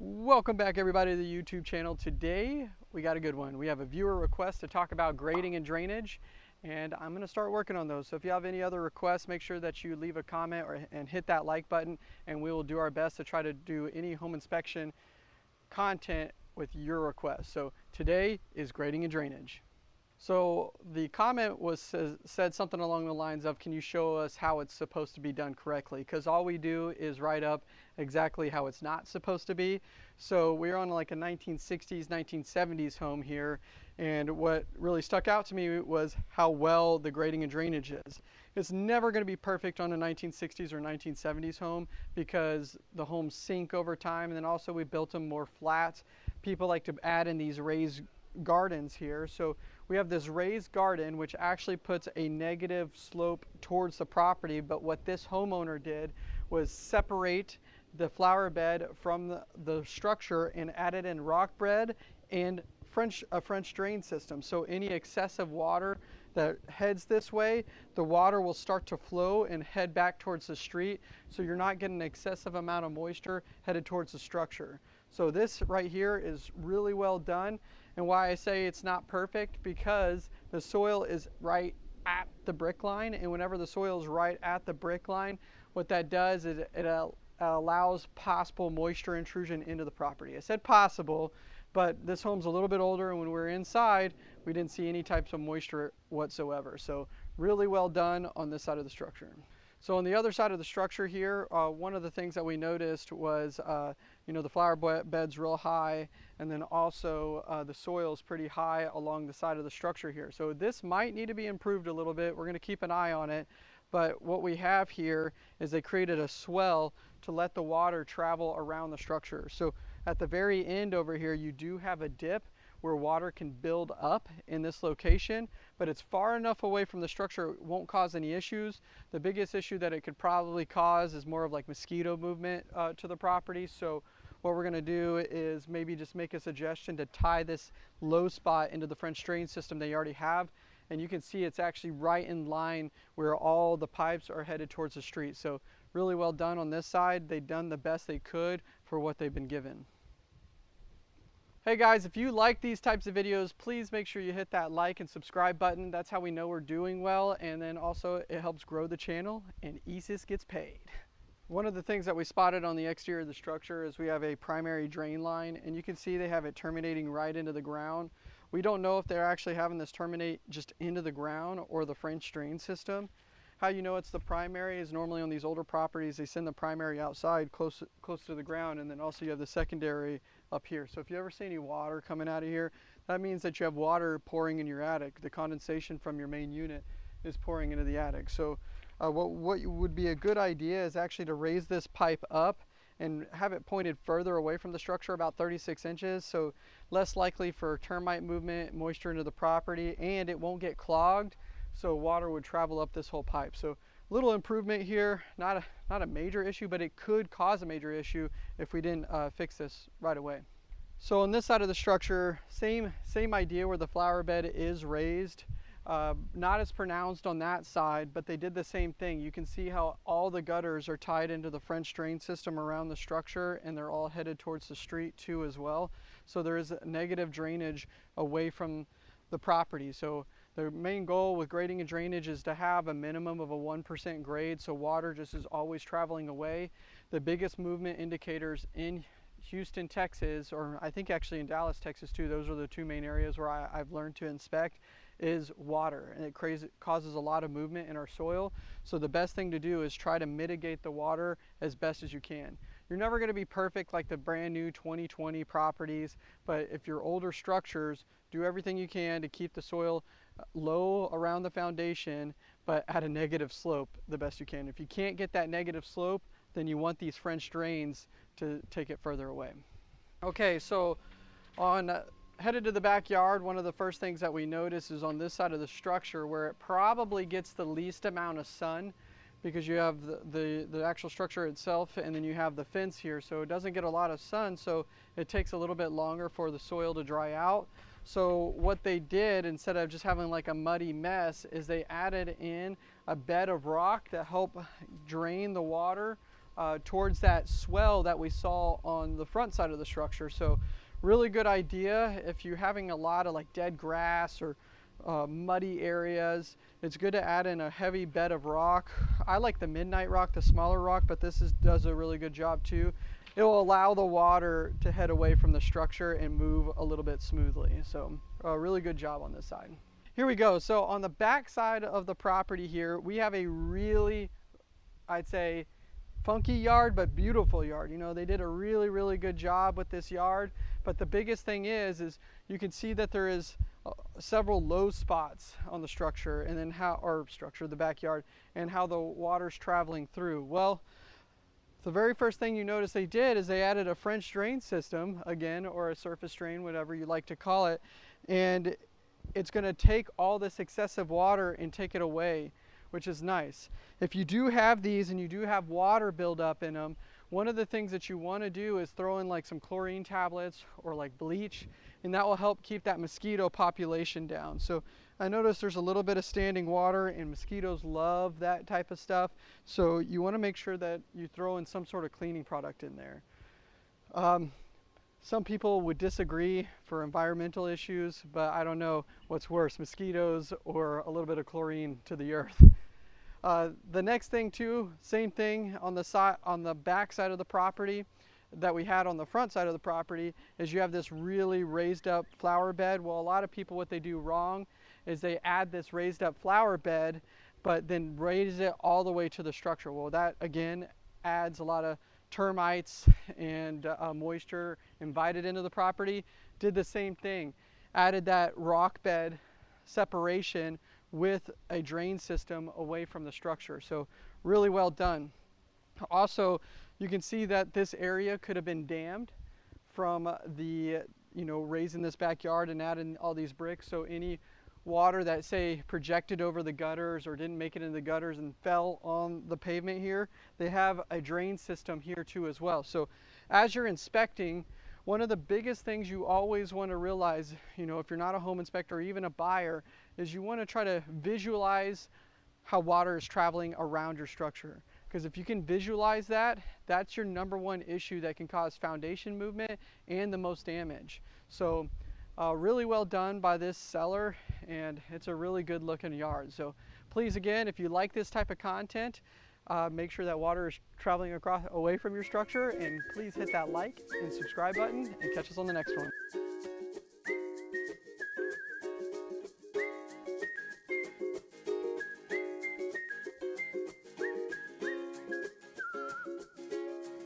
Welcome back everybody to the YouTube channel. Today we got a good one. We have a viewer request to talk about grading and drainage and I'm going to start working on those. So if you have any other requests, make sure that you leave a comment or, and hit that like button and we will do our best to try to do any home inspection content with your request. So today is grading and drainage. So the comment was said something along the lines of, can you show us how it's supposed to be done correctly? Because all we do is write up exactly how it's not supposed to be. So we're on like a 1960s, 1970s home here. And what really stuck out to me was how well the grading and drainage is. It's never going to be perfect on a 1960s or 1970s home because the homes sink over time. And then also we built them more flat. People like to add in these raised gardens here. So we have this raised garden which actually puts a negative slope towards the property but what this homeowner did was separate the flower bed from the, the structure and added in rock bed and French, a French drain system. So any excessive water that heads this way, the water will start to flow and head back towards the street. So you're not getting an excessive amount of moisture headed towards the structure. So this right here is really well done. And why I say it's not perfect, because the soil is right at the brick line. And whenever the soil is right at the brick line, what that does is it, allows possible moisture intrusion into the property. I said possible, but this home's a little bit older and when we were inside, we didn't see any types of moisture whatsoever. So really well done on this side of the structure. So on the other side of the structure here, uh, one of the things that we noticed was, uh, you know, the flower bed's real high, and then also uh, the soil is pretty high along the side of the structure here. So this might need to be improved a little bit. We're going to keep an eye on it. But what we have here is they created a swell to let the water travel around the structure. So at the very end over here, you do have a dip where water can build up in this location, but it's far enough away from the structure it won't cause any issues. The biggest issue that it could probably cause is more of like mosquito movement uh, to the property. So what we're gonna do is maybe just make a suggestion to tie this low spot into the French drain system they already have. And you can see it's actually right in line where all the pipes are headed towards the street. So really well done on this side. They've done the best they could for what they've been given. Hey guys, if you like these types of videos, please make sure you hit that like and subscribe button. That's how we know we're doing well. And then also it helps grow the channel and ESIS gets paid. One of the things that we spotted on the exterior of the structure is we have a primary drain line and you can see they have it terminating right into the ground. We don't know if they're actually having this terminate just into the ground or the French drain system. How you know it's the primary is normally on these older properties, they send the primary outside close, close to the ground and then also you have the secondary up here. So if you ever see any water coming out of here, that means that you have water pouring in your attic. The condensation from your main unit is pouring into the attic. So uh, what, what would be a good idea is actually to raise this pipe up and have it pointed further away from the structure about 36 inches so less likely for termite movement moisture into the property and it won't get clogged so water would travel up this whole pipe so little improvement here, not a, not a major issue, but it could cause a major issue if we didn't uh, fix this right away. So on this side of the structure, same, same idea where the flower bed is raised. Uh, not as pronounced on that side, but they did the same thing. You can see how all the gutters are tied into the French drain system around the structure and they're all headed towards the street too as well. So there is negative drainage away from the property. So the main goal with grading and drainage is to have a minimum of a 1% grade so water just is always traveling away. The biggest movement indicators in Houston, Texas, or I think actually in Dallas, Texas too, those are the two main areas where I, have learned to inspect, is water. And it causes a lot of movement in our soil. So the best thing to do is try to mitigate the water as best as you can. You're never gonna be perfect like the brand new 2020 properties, but if you're older structures, do everything you can to keep the soil low around the foundation, but at a negative slope the best you can. If you can't get that negative slope, then you want these French drains to take it further away. Okay, so on uh, headed to the backyard, one of the first things that we notice is on this side of the structure where it probably gets the least amount of sun because you have the, the, the, actual structure itself and then you have the fence here so it doesn't get a lot of sun so it takes a little bit longer for the soil to dry out so what they did, instead of just having like a muddy mess, is they added in a bed of rock to help drain the water uh, towards that swell that we saw on the front side of the structure. So really good idea if you're having a lot of like dead grass or uh, muddy areas. It's good to add in a heavy bed of rock. I like the midnight rock, the smaller rock, but this is, does a really good job too. It will allow the water to head away from the structure and move a little bit smoothly. So a really good job on this side. Here we go. So on the back side of the property here, we have a really, I'd say, funky yard, but beautiful yard. You know, they did a really, really good job with this yard. But the biggest thing is, is you can see that there is uh, several low spots on the structure and then how, or structure, the backyard, and how the water's traveling through. Well, the very first thing you notice they did is they added a French drain system, again, or a surface drain, whatever you like to call it. And it's going to take all this excessive water and take it away, which is nice. If you do have these and you do have water buildup in them, one of the things that you want to do is throw in like some chlorine tablets or like bleach, and that will help keep that mosquito population down. So I notice there's a little bit of standing water and mosquitoes love that type of stuff. So you want to make sure that you throw in some sort of cleaning product in there. Um, some people would disagree for environmental issues, but I don't know what's worse, mosquitoes or a little bit of chlorine to the earth. Uh, the next thing too, same thing on the side, on the back side of the property that we had on the front side of the property is you have this really raised up flower bed. Well, a lot of people, what they do wrong is they add this raised up flower bed, but then raise it all the way to the structure. Well, that again adds a lot of termites and uh, moisture invited into the property. Did the same thing, added that rock bed separation with a drain system away from the structure. So really well done. Also, you can see that this area could have been dammed from the, you know, raising this backyard and adding all these bricks. So any water that say projected over the gutters or didn't make it into the gutters and fell on the pavement here, they have a drain system here too as well. So as you're inspecting, one of the biggest things you always want to realize, you know, if you're not a home inspector or even a buyer, is you want to try to visualize how water is traveling around your structure. Because if you can visualize that, that's your number one issue that can cause foundation movement and the most damage. So uh, really well done by this seller and it's a really good looking yard. So please again, if you like this type of content, uh, make sure that water is traveling across away from your structure and please hit that like and subscribe button and catch us on the next one.